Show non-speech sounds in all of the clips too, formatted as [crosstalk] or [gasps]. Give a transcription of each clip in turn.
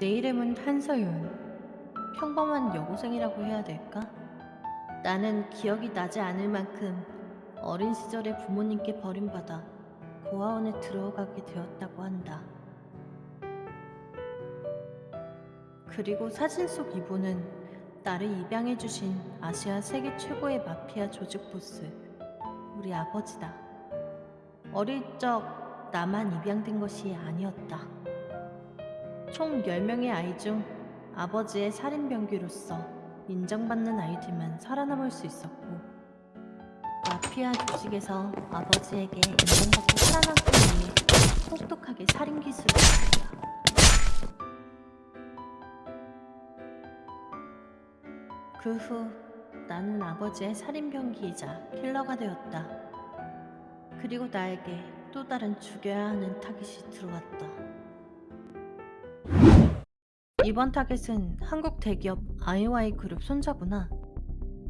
내 이름은 한서윤. 평범한 여고생이라고 해야 될까? 나는 기억이 나지 않을 만큼 어린 시절에 부모님께 버림받아 고아원에 들어가게 되었다고 한다. 그리고 사진 속 이분은 나를 입양해주신 아시아 세계 최고의 마피아 조직 보스, 우리 아버지다. 어릴 적 나만 입양된 것이 아니었다. 총 10명의 아이 중 아버지의 살인병기로서 인정받는 아이들만 살아남을 수 있었고 마피아 조직에서 아버지에게 인정받고 살아남기 위해 혹독하게 살인 기술을 배웠다. 그 후 나는 아버지의 살인병기이자 킬러가 되었다. 그리고 나에게 또 다른 죽여야 하는 타깃이 들어왔다. 이번 타겟은 한국 대기업 아이와이 그룹 손자구나.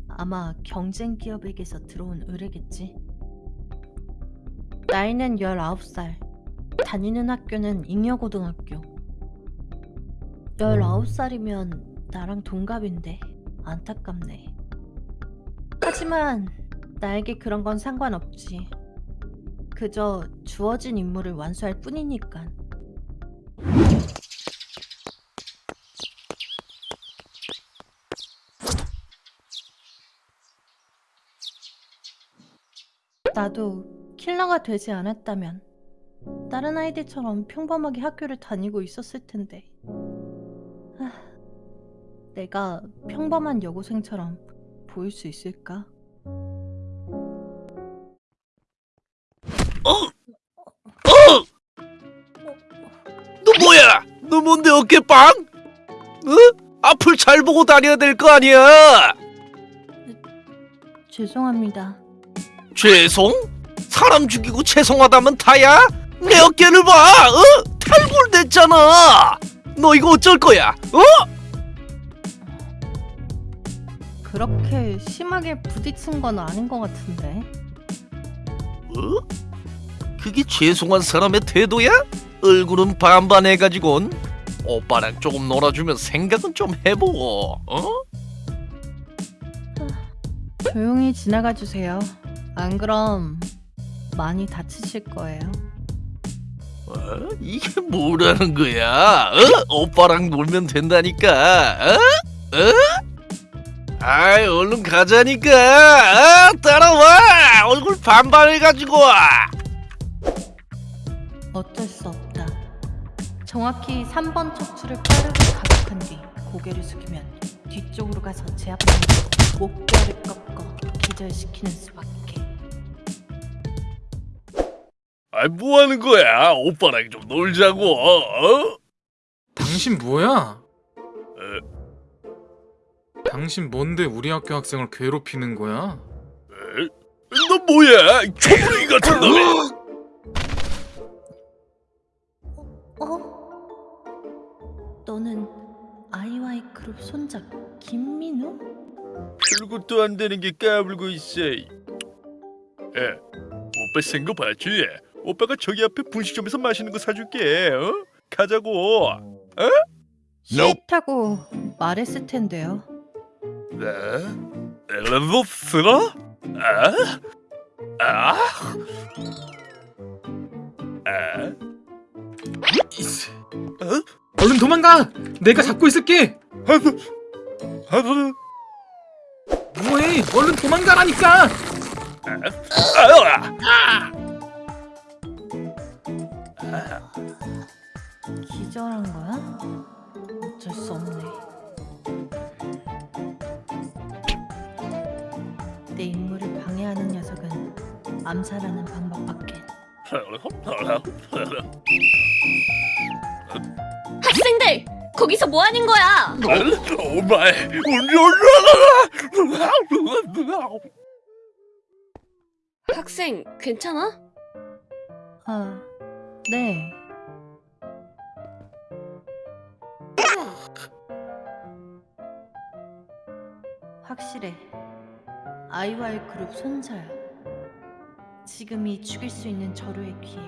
아마 경쟁 기업에게서 들어온 의뢰겠지. 나이는 19살. 다니는 학교는 잉여고등학교. 19살이면 나랑 동갑인데 안타깝네. 하지만 나에게 그런 건 상관없지. 그저 주어진 임무를 완수할 뿐이니까. 나도 킬러가 되지 않았다면 다른 아이들처럼 평범하게 학교를 다니고 있었을 텐데. 하, 내가 평범한 여고생처럼 보일 수 있을까? 너 뭐야? 너 뭔데 어깨빵? 어? 앞을 잘 보고 다녀야 될 거 아니야? 죄송합니다. 죄송? 사람 죽이고 죄송하다면 다야? 내 어깨를 봐! 어? 탈골됐잖아! 너 이거 어쩔 거야? 어? 그렇게 심하게 부딪힌 건 아닌 것 같은데. 어? 그게 죄송한 사람의 태도야? 얼굴은 반반 해가지곤 오빠랑 조금 놀아주면 생각은 좀 해보고 어? 조용히 지나가 주세요. 안 그럼 많이 다치실 거예요. 어? 이게 뭐라는 거야? 어? 오빠랑 놀면 된다니까 어? 어? 아이 얼른 가자니까 어? 따라와 얼굴 반반해가지고 어쩔 수 없다. 정확히 3번 척추를 빠르게 가격한 뒤 고개를 숙이면 뒤쪽으로 가서 제 앞에 목뼈를 꺾어 기절시키는 수밖에. 아이 뭐하는 거야 오빠랑 좀 놀자고 어? 당신 뭐야? 당신 뭔데 우리 학교 학생을 괴롭히는 거야? 너 뭐야 초부이 같은 놈이 어? 너는 아이와이 그룹 손자 김민우? 별것도 안 되는 게 까불고 있어. 에, 오빠 생거 봤지? 오빠가 저기 앞에 분식점에서 맛있는 거 사줄게. 어? 가자고. 싫다고 말했을 텐데요. 네? 쓰라? 아? 아? 아? 이씨. 얼른 도망가! 내가 잡고 있을게! 하도 하도 뭐해? 얼른 도망가라니까! 아! 기절한 거야? 어쩔 수 없네. 내 임무를 방해하는 녀석은 암살하는 방법밖에. 학생들! 거기서 뭐 하는 거야? 오마이 학생, 괜찮아? 아, 네. 확실해. 아이와이 그룹 손자야. 지금이 죽일 수 있는 절호의 기회.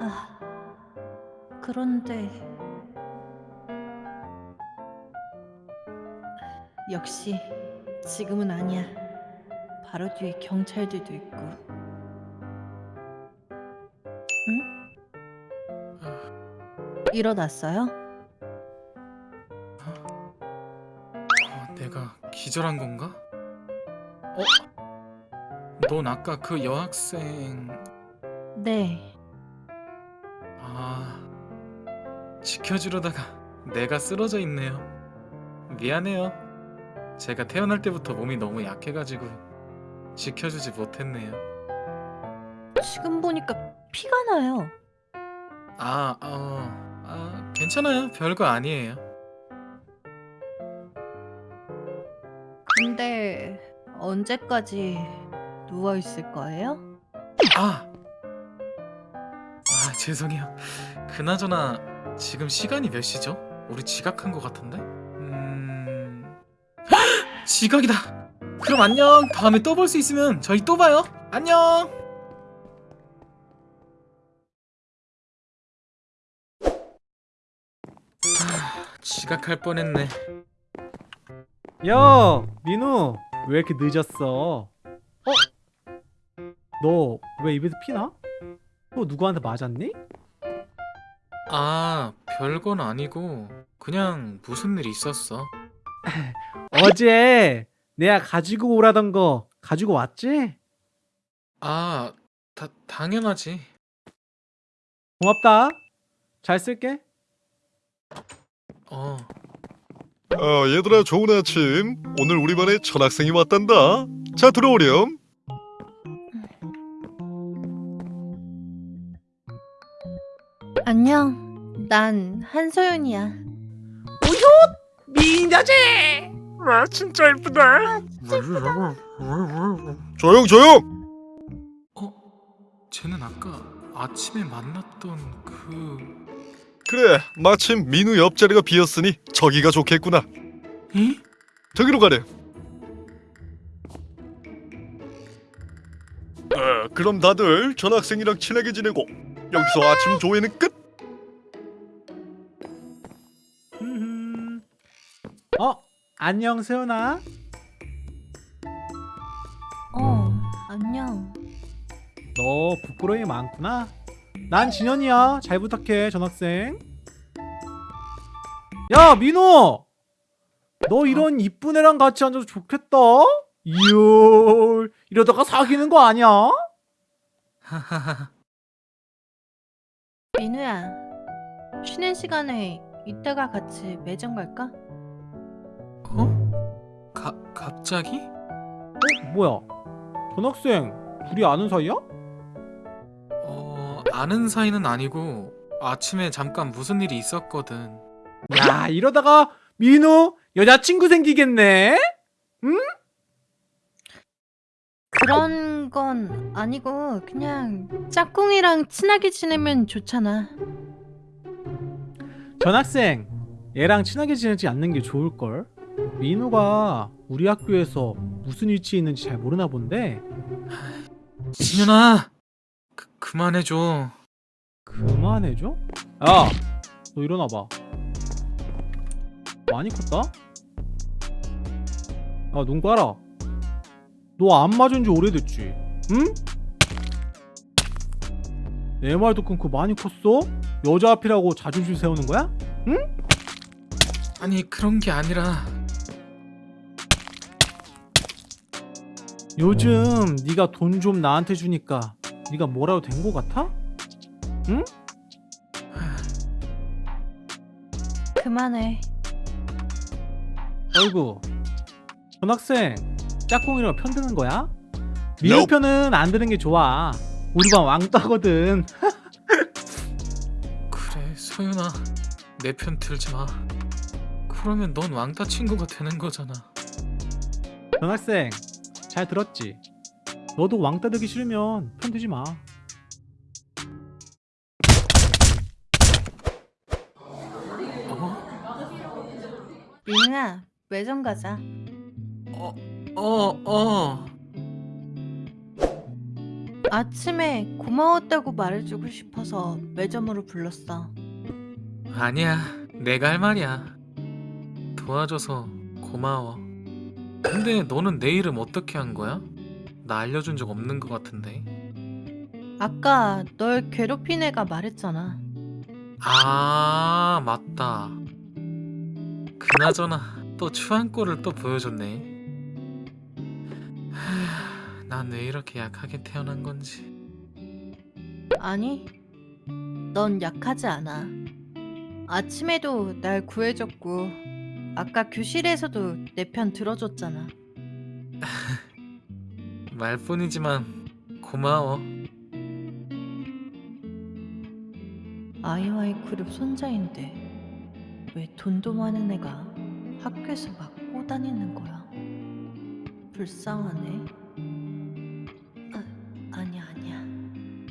아, 그런데 역시 지금은 아니야. 바로 뒤에 경찰들도 있고. 응? 일어났어요? 어, 내가 기절한 건가? 어? 넌 아까 그 여학생 네. 아 지켜주려다가 내가 쓰러져 있네요. 미안해요. 제가 태어날 때부터 몸이 너무 약해가지고 지켜주지 못했네요. 지금 보니까 피가 나요. 아, 어, 아, 괜찮아요. 별거 아니에요. 근데 언제까지 누워 있을 거예요? 아, 아 죄송해요. 그나저나 지금 시간이 몇 시죠? 우리 지각한 것 같은데? 음, [gasps] 지각이다. 그럼 안녕. 다음에 또 볼 수 있으면 저희 또 봐요. 안녕. 아, 지각할 뻔했네. 야, 민우, 왜 이렇게 늦었어? 어? 너 왜 입에서 피나? 또 누구한테 맞았니? 아, 별건 아니고 그냥 무슨 일 있었어. [laughs] 어제 내가 가지고 오라던 거 가지고 왔지? 아, 다, 당연하지. 고맙다. 잘 쓸게. 어. 어, 얘들아 좋은 아침. 오늘 우리 반에 전학생이 왔단다. 자 들어오렴. 안녕. 난 한소연이야. 미인자제! 와, 진짜 예쁘다. 조용 조용. 어? 쟤는 아까 아침에 만났던 그... 그래 마침 민우 옆자리가 비었으니 저기가 좋겠구나. 에? 저기로 가래. 어, 그럼 다들 전 학생이랑 친하게 지내고 여기서 아침 조회는 끝. 흠흠. 어, 안녕 세연아. 어, 안녕. 너 부끄러움이 많구나. 난 진현이야. 잘 부탁해, 전학생. 야, 민호! 너 이런 이쁜 애랑 같이 앉아서 좋겠다. 이열, 이러다가 사귀는 거 아니야? [laughs] 민우야. 쉬는 시간에 이따가 같이 매점 갈까? 어? 가, 갑자기? 어, 뭐야? 전학생, 둘이 아는 사이야? 어, 아는 사이는 아니고 아침에 잠깐 무슨 일이 있었거든. 야, 이러다가 민호 여자친구 생기겠네? 그런 건 아니고 그냥 짝꿍이랑 친하게 지내면 좋잖아. 전학생, 얘랑 친하게 지내지 않는 게 좋을걸? 민호가 우리 학교에서 무슨 위치에 있는지 잘 모르나 본데 진현아! 그, 그만해줘. 그만해줘? 야, 너 일어나봐. 많이 컸다? 아, 눈 깔아. 너 안 맞은 지 오래됐지? 응? 내 말도 끊고 많이 컸어? 여자 앞이라고 자존심 세우는 거야? 아니, 그런 게 아니라... 요즘 네가 돈 좀 나한테 주니까 네가 뭐라도 된 거 같아? [sighs] 그만해. 어이구 전학생 짝꿍이랑 편드는 거야? 민우 편은 안 드는 게 좋아 우리 반 왕따거든 [laughs] 그래, 소윤아. 내 편 들지 마. 그러면 넌 왕따 친구가 되는 거잖아. 전학생 잘 들었지? 너도 왕따 되기 싫으면 편 드지 마 어? 민우야, 매점 가자. 어, 어, 어. 아침에 고마웠다고 말해주고 싶어서 매점으로 불렀어. 아니야, 내가 할 말이야. 도와줘서 고마워. 근데 너는 내 이름 어떻게 한 거야? 나 알려준 적 없는 것 같은데. 아까 널 괴롭힌 애가 말했잖아. 아, 맞다. 그나저나 또 추한 꼴을 또 보여줬네. 난 왜 이렇게 약하게 태어난 건지. 아니, 넌 약하지 않아. 아침에도 날 구해줬고, 아까 교실에서도 내 편 들어줬잖아. [laughs] 말뿐이지만 고마워. 아이와이 그룹 손자인데 왜 돈도 많은 애가 학교에서 막 꼬다니는 거야? 불쌍하네. 아, 아니야 아니야.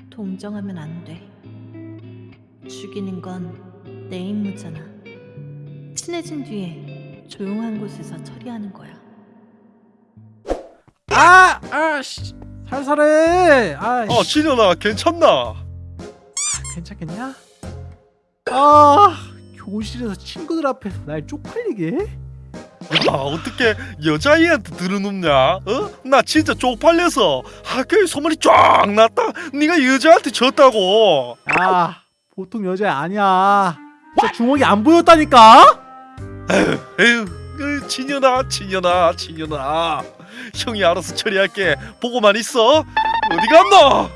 동정하면 안 돼. 죽이는 건 내 임무잖아. 친해진 뒤에 조용한 곳에서 처리하는 거야. 아! 아! 씨. 살살해! 아, 어 씨. 진현아 괜찮나? 괜찮겠냐? 아! 교실에서 친구들 앞에서 날 쪽팔리게? 야 어떻게 여자애한테 들어눕냐? 어? 나 진짜 쪽팔려서 학교에 소문이 쫙 났다. 네가 여자한테 졌다고. 아, 보통 여자 아니야. 진짜 주먹이 안 보였다니까? [laughs] 에휴, 으, 진현아, 진현아, 진현아. 형이 알아서 처리할게. 보고만 있어. 어디 갔노?